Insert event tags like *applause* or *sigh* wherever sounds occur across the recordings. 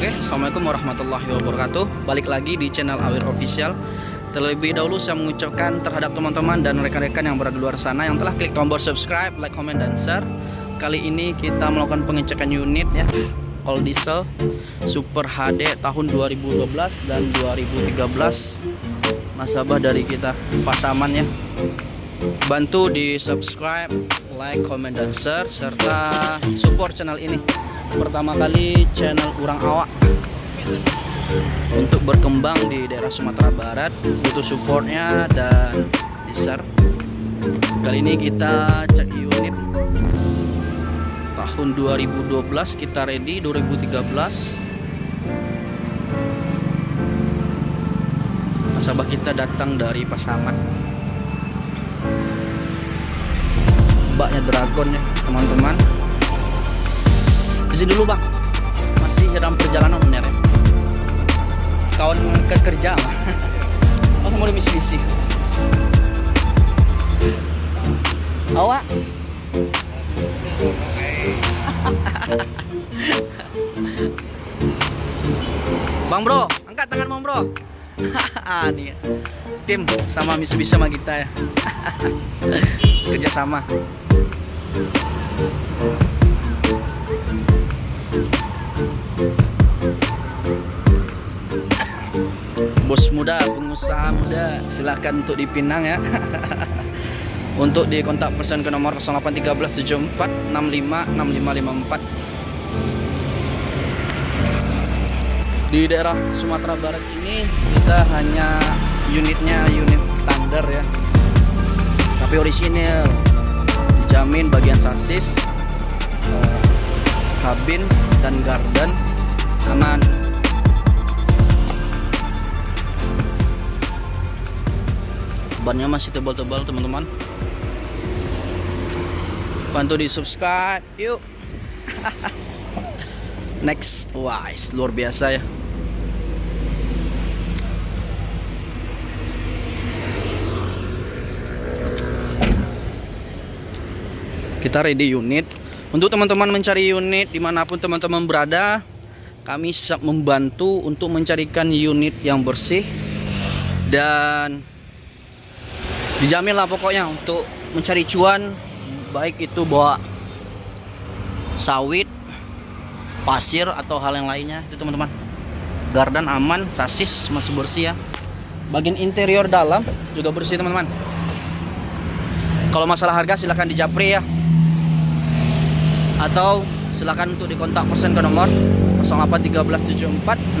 Oke, Assalamualaikum warahmatullahi wabarakatuh. Balik lagi di channel Awir Official. Terlebih dahulu saya mengucapkan terhadap teman-teman dan rekan-rekan yang berada di luar sana Yang telah klik tombol subscribe, like, comment, dan share. Kali ini kita melakukan pengecekan unit ya. All diesel Super HD tahun 2012 dan 2013 Nasabah dari kita Pasaman ya. Bantu di subscribe, like, comment, dan share Serta support channel ini Pertama kali channel Urang Awak. Untuk berkembang di daerah Sumatera Barat Butuh supportnya dan share Kali ini kita cek unit. Tahun 2012 kita ready 2013 Nasabah kita datang dari Pasaman. Mbaknya dragon ya teman-teman sini dulu bang. Masih dalam perjalanan bener ya kawan ke kerja oh *laughs* mau misi-misi awak *laughs* Bang bro, angkat tangan bang bro. *laughs* ah nih. Tim sama Mitsubishi sama kita ya. Kerjasama. Bos muda, pengusaha muda, silahkan untuk dipinang ya. *laughs* untuk di kontak pesan ke nomor 081374656554 di daerah Sumatera Barat ini kita hanya unitnya unit standar ya. Tapi orisinil dijamin bagian sasis eh, kabin dan garden aman bannya masih tebal-tebal teman-teman. Bantu di subscribe yuk. *laughs* Next wah luar biasa ya. Kita ready unit. Untuk teman-teman mencari unit di mana pun teman-teman berada kami siap membantu untuk mencarikan unit yang bersih dan dijamin lah pokoknya untuk mencari cuan baik itu bawa sawit pasir atau hal yang lainnya. Itu teman-teman. Gardan aman sasis masih bersih ya. Bagian interior dalam juga bersih teman-teman. Kalau masalah harga silahkan dijapri ya. Atau silakan untuk dikontak persen ke nomor 081374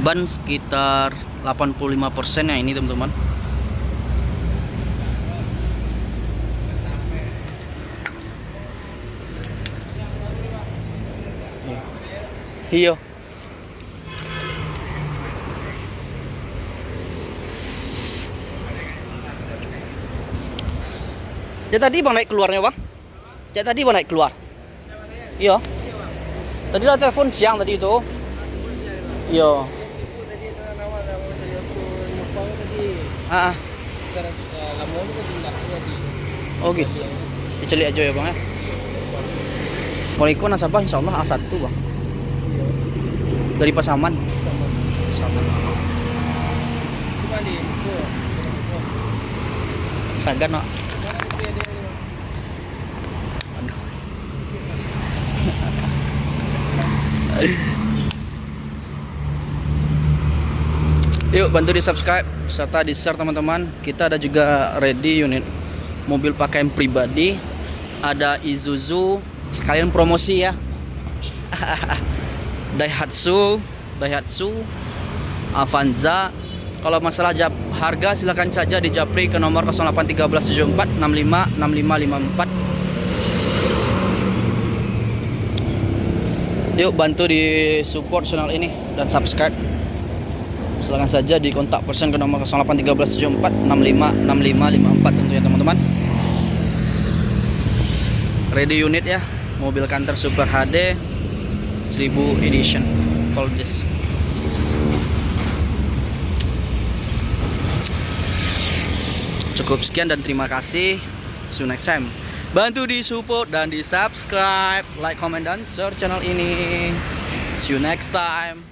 ban sekitar 85% ya ini teman-teman iya Ya tadi bang naik keluarnya bang? Ya tadi bang naik keluar? Iya. Tadi lah telepon siang tadi itu. Iya. Ah. Oh gitu. Diceli aja ya bang ya. Kalau nasabah insya Allah A1 bang. Dari Pasaman. Pasaman. Sagan pak. Aduh. *laughs* Yuk bantu di subscribe serta di share teman-teman. Kita ada juga ready unit mobil pakaian pribadi. Ada Isuzu sekalian promosi ya. *laughs* Daihatsu, Daihatsu, Avanza. Kalau masalah jap, harga silakan saja di Japri ke nomor 081374 65 6554. Yuk bantu di support channel ini dan subscribe. Silakan saja di kontak person ke nomor 081374 65 6554 tentunya teman-teman. Ready unit ya, mobil kantor Super HD 1000 edition. This. Cukup sekian dan terima kasih. See you next time. Bantu di support dan di subscribe, like, comment dan share channel ini. See you next time.